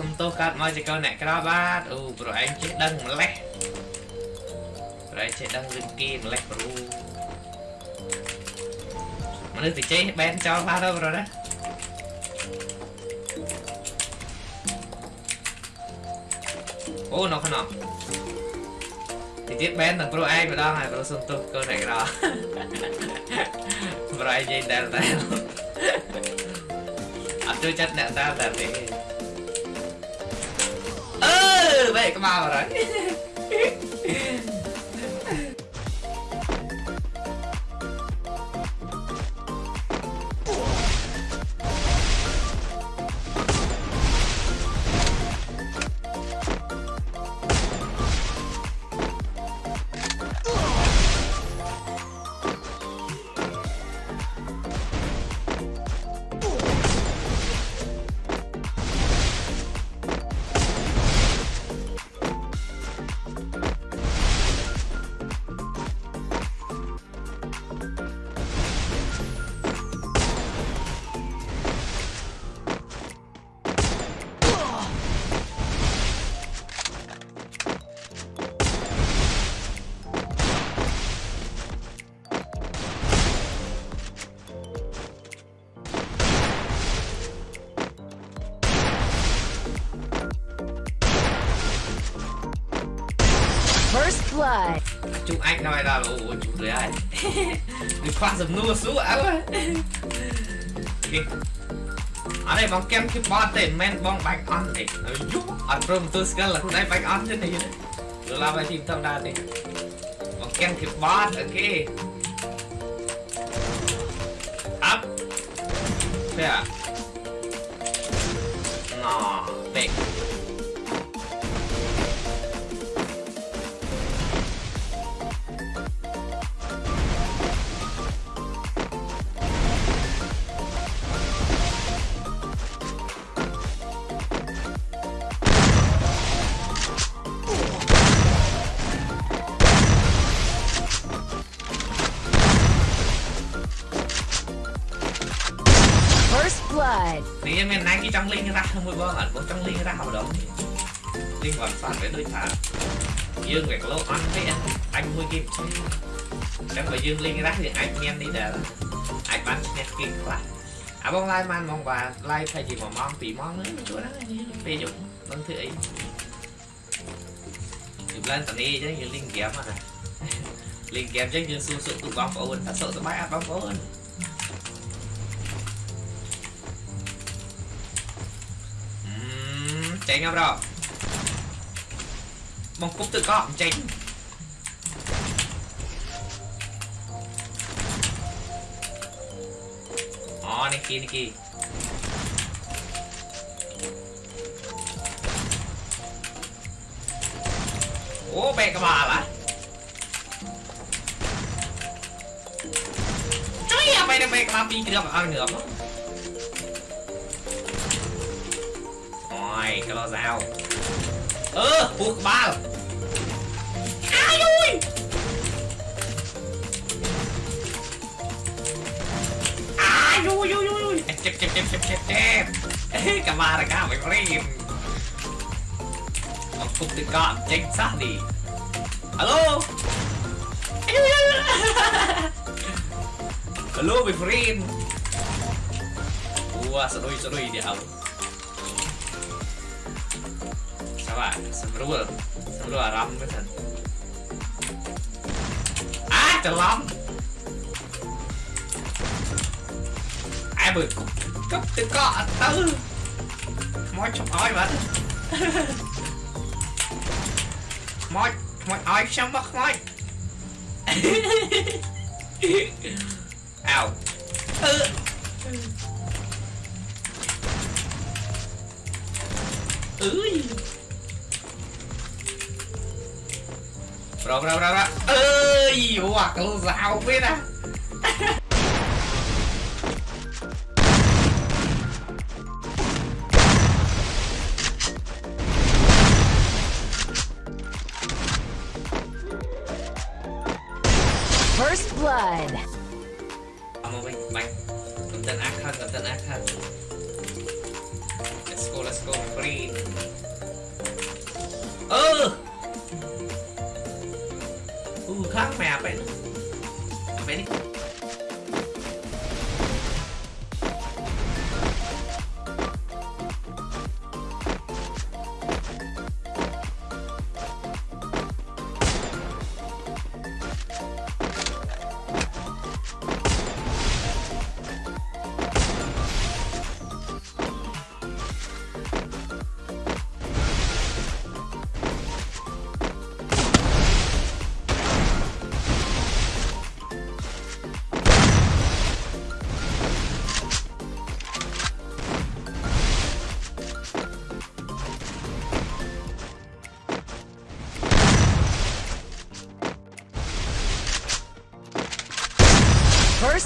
សុំទោសកាត់មកជាកូនអ្នកក្របាទអូប្រឯងចេះដឹងម្លេះប្រឯងចេះដឹងរឿងគេម្លេះប្រូមនុស្សទៅចេះបែនចោលបាទទៅប្រូណាអូនៅក្នុងទីទៀតបែនទាំងប្រូឯងម្ដងហើយប្រូសុំទោសកូនអ្នកក្រប្រឯងនិយាយដែលតែអត់ជួយចិត្តអ្នកតែតែទេ tư vậy cơ First blood. chụp anh nói ra là ủa chụp rồi ai đi khoan dùm nua xuống áo ơi. Ở đây bóng kem khi bot tên men bóng bạch on này. Ở trong tôi sẽ là đây bạch on thế này rồi làm bài tìm tâm đa đi, bóng kem khi bot ok up thế à? Ngò big blood. Nếu như mình cái trong linh ra không bao giờ có trong linh ra hậu động. Linh còn soạn với đôi thả. Dương về lô ăn thế anh vui kim. Chẳng phải dương linh ra thì anh men đi để anh bắn nhạc kim quá. À bông lai man mong và lai thay chỉ một mong tí mong nữa chỗ đó. Bây dụng vẫn thứ ấy Chụp lên tầm đi chứ như linh kiếm à. Linh kiếm chứ như xua sụp tụ bóng ổn, thật sự tụ bác à, bóng ổn. เงาเรามองกุ๊บตึกก็เจ๋งอ๋อนิกกี้นิกกี้โอ้เบกมาละจุ๊ยไปเดเบกมาปีเกือบเอาเหนือมั้ง Rồi, cái lo dao Ơ, buộc ba Ai ui Ai ui ui ui Chép chép chép chép chép chép. Cả ba là cả mày có đi Một phút tự gọn chính xác đi. Alo? Alo mày friend Ua, sao đôi sao đôi đi hậu các bạn sembrool sembrool aram cái thần à trời lắm. Ai bự cục cấp tự cọ tư Mọi chọc oi mà. Mọi Mọi oi xong bắt mọi ào. Ừ. ơi Ơi, hoặc biết à. First blood. Cầm chân ác cầm chân ác. Let's go, let's go, free. Pak, ya, apa ini? Apa ini?